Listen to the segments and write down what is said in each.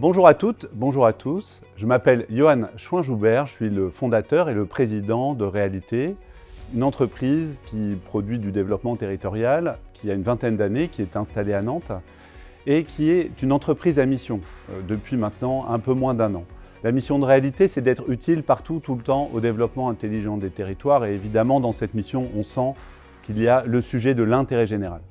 Bonjour à toutes, bonjour à tous. Je m'appelle Johan Chouin-Joubert, je suis le fondateur et le président de Réalité, une entreprise qui produit du développement territorial, qui a une vingtaine d'années, qui est installée à Nantes et qui est une entreprise à mission euh, depuis maintenant un peu moins d'un an. La mission de Réalité, c'est d'être utile partout, tout le temps, au développement intelligent des territoires et évidemment, dans cette mission, on sent qu'il y a le sujet de l'intérêt général.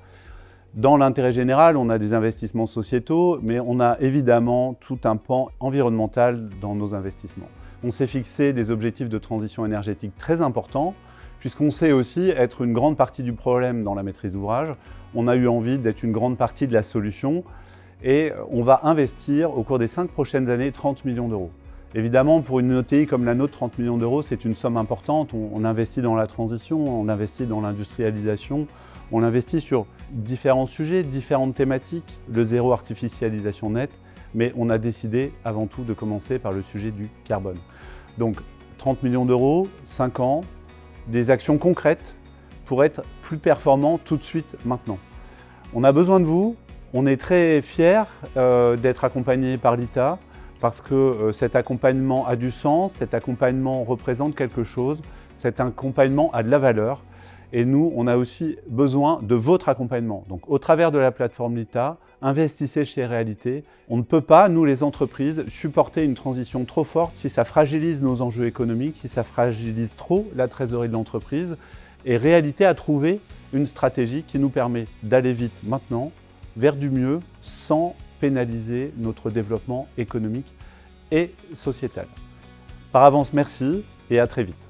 Dans l'intérêt général, on a des investissements sociétaux, mais on a évidemment tout un pan environnemental dans nos investissements. On s'est fixé des objectifs de transition énergétique très importants, puisqu'on sait aussi être une grande partie du problème dans la maîtrise d'ouvrage. On a eu envie d'être une grande partie de la solution et on va investir au cours des cinq prochaines années 30 millions d'euros. Évidemment, pour une OTI comme la nôtre, 30 millions d'euros, c'est une somme importante. On, investit dans la transition, on investit dans l'industrialisation, on investit sur différents sujets, différentes thématiques, le zéro artificialisation nette, mais on a décidé avant tout de commencer par le sujet du carbone. Donc 30 millions d'euros, 5 ans, des actions concrètes pour être plus performants tout de suite maintenant. On a besoin de vous, on est très fiers euh, d'être accompagnés par l'ITA, parce que euh, cet accompagnement a du sens, cet accompagnement représente quelque chose, cet accompagnement a de la valeur et nous, on a aussi besoin de votre accompagnement. Donc au travers de la plateforme LITA, investissez chez Réalité. On ne peut pas, nous les entreprises, supporter une transition trop forte si ça fragilise nos enjeux économiques, si ça fragilise trop la trésorerie de l'entreprise. Et Réalité a trouvé une stratégie qui nous permet d'aller vite maintenant vers du mieux sans pénaliser notre développement économique et sociétal. Par avance, merci et à très vite.